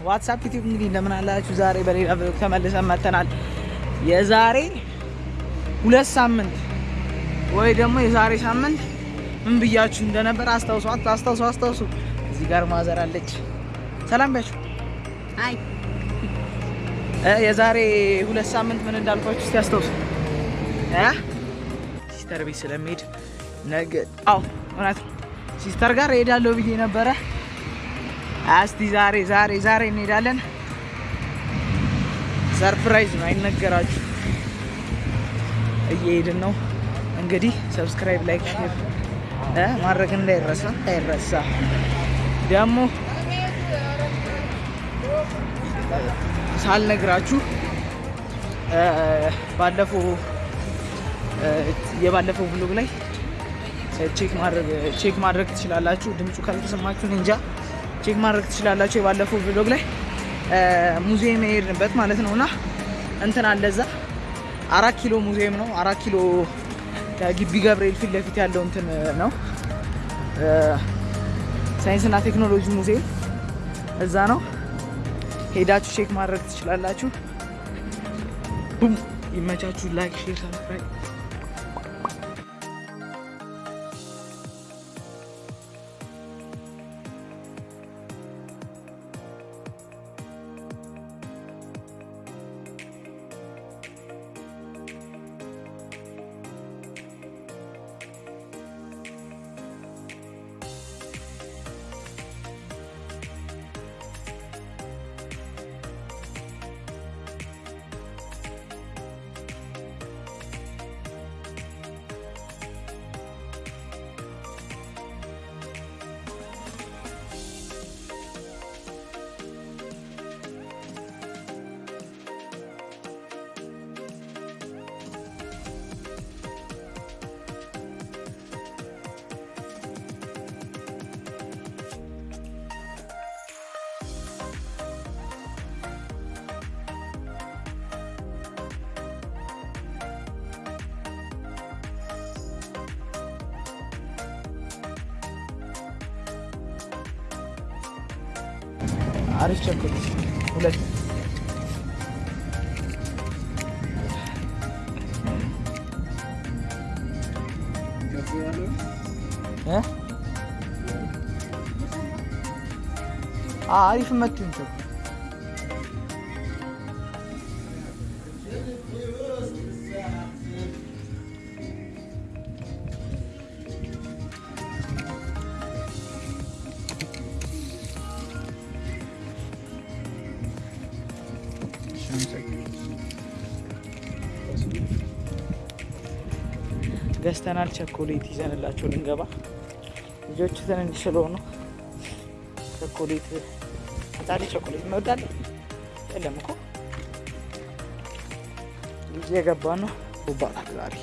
What's up YouTube እንግዲህ እንደምን አላችሁ? ዛሬ በሌላ ቪዲዮ ተመልሰን መጥተናል። የዛሬ ሁለት ሳምንት ወይ ደግሞ የዛሬ ሳምንት ምን ብያችሁ እንደነበር አስታውሱ፣ አስታውሱ፣ አስታውሱ። እዚህ ጋር ማዘር አለች። ሰላም ቢያችሁ። አይ የዛሬ ሁለት ሳምንት ምን እንዳልኳችሁ እስቲ አስታውሱ። sister ቤት ስለሚሄድ ነገ አዎ እውነት sister ጋር እሄዳለሁ ብዬ ነበረ። እስቲ ዛሬ ዛሬ ዛሬ እንሄዳለን። surprise ነው አይነገራችሁ። እየሄድን ነው እንግዲህ። subscribe፣ like፣ share ማድረግ እንዳይረሳ እንዳይረሳ ደግሞ ሳልነግራችሁ ባለፈው የባለፈው vlog ላይ check ማድረግ check ማድረግ ትችላላችሁ። ድምፁ ካልተሰማችሁ እንጃ check ማድረግ ትችላላችሁ። የባለፈው vlog ላይ ሙዚየም የሄድንበት ማለት ነው እና እንትን አለ እዛ አራት ኪሎ ሙዚየም ነው። አራት ኪሎ ከግቢ ገብርኤል ፊት ለፊት ያለው እንትን ነው ሳይንስና ቴክኖሎጂ ሙዚየም እዛ ነው። ሄዳችሁ check ማድረግ ትችላላችሁ። ቡም ይመቻችሁ። ላይክ፣ ሼር፣ ሰብስክራይብ አሪፍ ቸኮሌት ሁለት እ? አሪፍ መቱኝ ቸኮሌት ገዝተናል። ቸኮሌት ይዘንላቸው ልንገባ ልጆቹ ትንንሽ ስለሆኑ ቸኮሌት ህጻን ቸኮሌት እንወዳለን። የለም እኮ ልጅ የገባ ነው ሩባታል። ዛሬ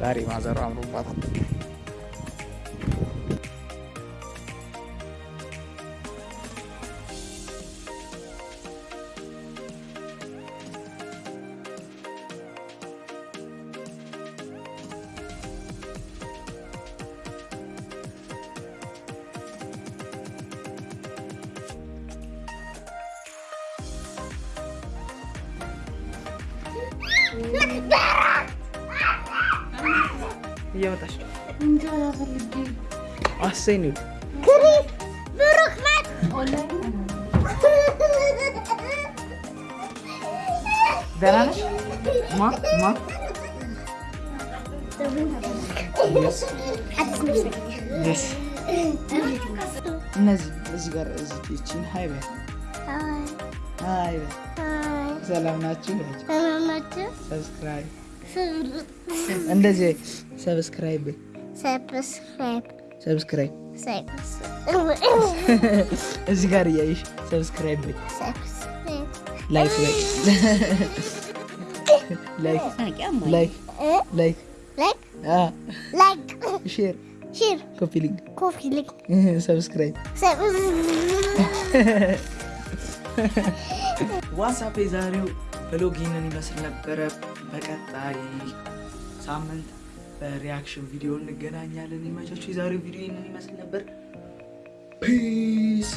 ዛሬ ማዘሩ አምሮባታል። እየመጣች ነው። አሰይ ነው ደህና ነሽ? ማ ማ ደስ እነዚህ እዚህ ጋር እዚህ ይቺን ሀይ በይ ሀይ በይ ሰላም ናችሁ? subscribe እንደዚህ subscribe subscribe። እዚህ ጋር እያይሽ subscribe like በይ። like like like share copy link subscribe What's up የዛሬው vlog ይህንን ይመስል ነበረ። በቀጣይ ሳምንት በ reaction ቪዲዮ እንገናኛለን። ይመቻችሁ። የዛሬው ቪዲዮ ይህንን ይመስል ነበር። peace